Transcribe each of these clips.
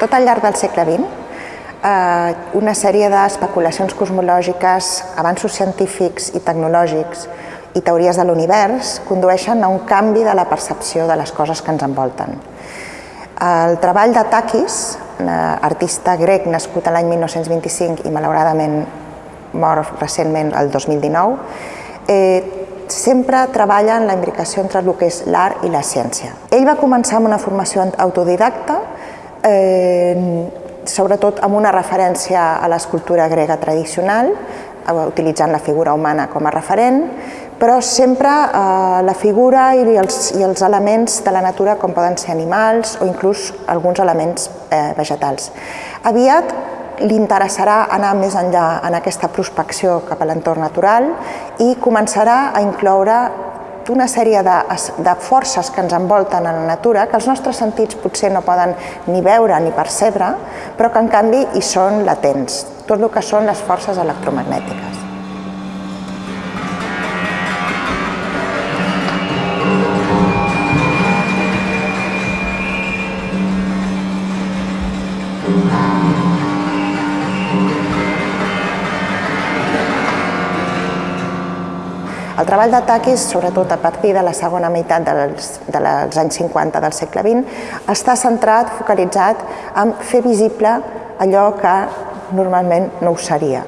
Tot al llarg del segle XX, eh, una sèrie d'especulacions cosmològiques, avanços científics i tecnològics i teories de l'univers condueixen a un canvi de la percepció de les coses que ens envolten. El treball de Takis, eh, artista grec nascut l'any 1925 i malauradament mort recentment el 2019, eh, sempre treballa en la imbricació entre el que és l'art i la ciència. Ell va començar amb una formació autodidacta, eh, sobretot amb una referència a l'escultura grega tradicional, eh, utilitzant la figura humana com a referent, però sempre eh, la figura i els, i els elements de la natura com poden ser animals o inclús alguns elements eh, vegetals. Aviat li interessarà anar més enllà en aquesta prospecció cap a l'entorn natural i començarà a incloure una sèrie de, de forces que ens envolten a la natura, que els nostres sentits potser no poden ni veure ni percebre, però que en canvi hi són latents, tot el que són les forces electromagnètiques. El treball Takis, sobretot a partir de la segona meitat dels, dels anys 50 del segle XX, està centrat, focalitzat en fer visible allò que normalment no ho seria.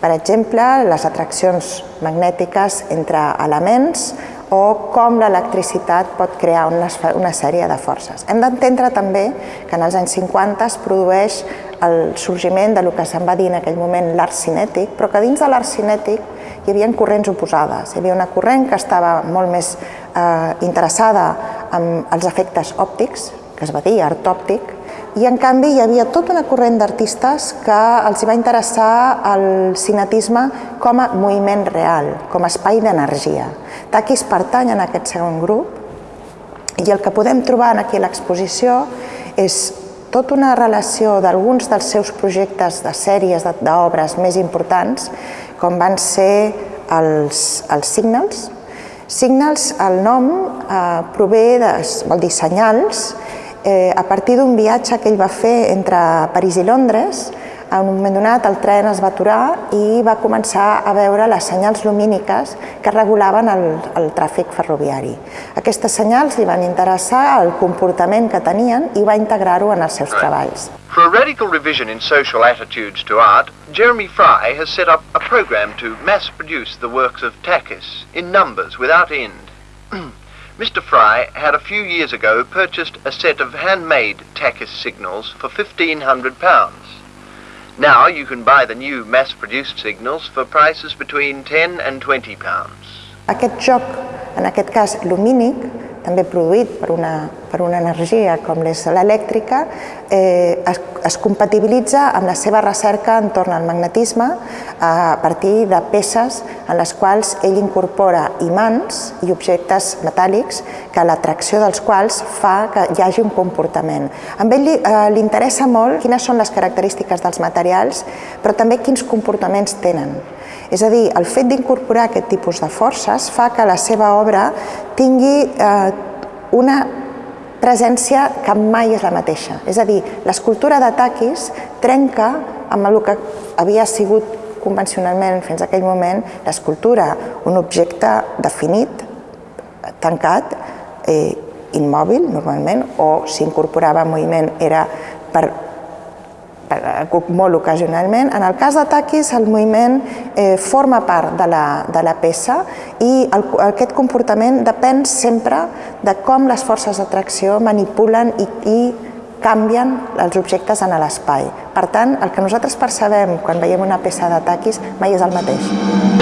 Per exemple, les atraccions magnètiques entre elements o com l'electricitat pot crear una, una sèrie de forces. Hem d'entendre també que en els anys 50 es produeix el sorgiment de lo que se'n va dir en aquell moment l'art cinètic, però que dins de l'art cinètic hi havia corrents oposades. Hi havia una corrent que estava molt més eh, interessada en els efectes òptics, que es va dir art òptic, i en canvi hi havia tota una corrent d'artistes que els va interessar el cinetisme com a moviment real, com a espai d'energia. Takis pertany en aquest segon grup i el que podem trobar aquí a l'exposició és tota una relació d'alguns dels seus projectes de sèries d'obres més importants com van ser els, els signals. Signals, el nom eh, prové, de, vol dir senyals, eh, a partir d'un viatge que ell va fer entre París i Londres, en un moment donat el tren es va aturar i va començar a veure les senyals lumíniques que regulaven el, el tràfic ferroviari. Aquestes senyals li van interessar el comportament que tenien i va integrar-ho en els seus treballs. For a radical revision in social attitudes to art, Jeremy Fry has set up a program to mass produce the works of Takis in numbers without end. Mr. Fry had a few years ago purchased a set of handmade Takis signals for £1,500. Now you can buy the new mass-produced signals for prices between 10 and 20 pounds. Aquest joc, en aquest cas lumínic, també produït per una, per una energia com és l'elèctrica, eh, es, es compatibilitza amb la seva recerca entorn al magnetisme a partir de peces en les quals ell incorpora imants i objectes metàl·lics que l'atracció dels quals fa que hi hagi un comportament. A ell li, eh, li interessa molt quines són les característiques dels materials, però també quins comportaments tenen. És a dir, el fet d'incorporar aquest tipus de forces fa que la seva obra tingui eh, una presència que mai és la mateixa. És a dir, l'escultura de trenca amb el que havia sigut convencionalment fins a aquell moment l'escultura, un objecte definit, tancat, eh, immòbil normalment, o si incorporava moviment era per molt ocasionalment. En el cas de Takis, el moviment eh, forma part de la, de la peça i el, aquest comportament depèn sempre de com les forces d'atracció manipulen i, i canvien els objectes en l'espai. Per tant, el que nosaltres percebem quan veiem una peça de Takis mai és el mateix.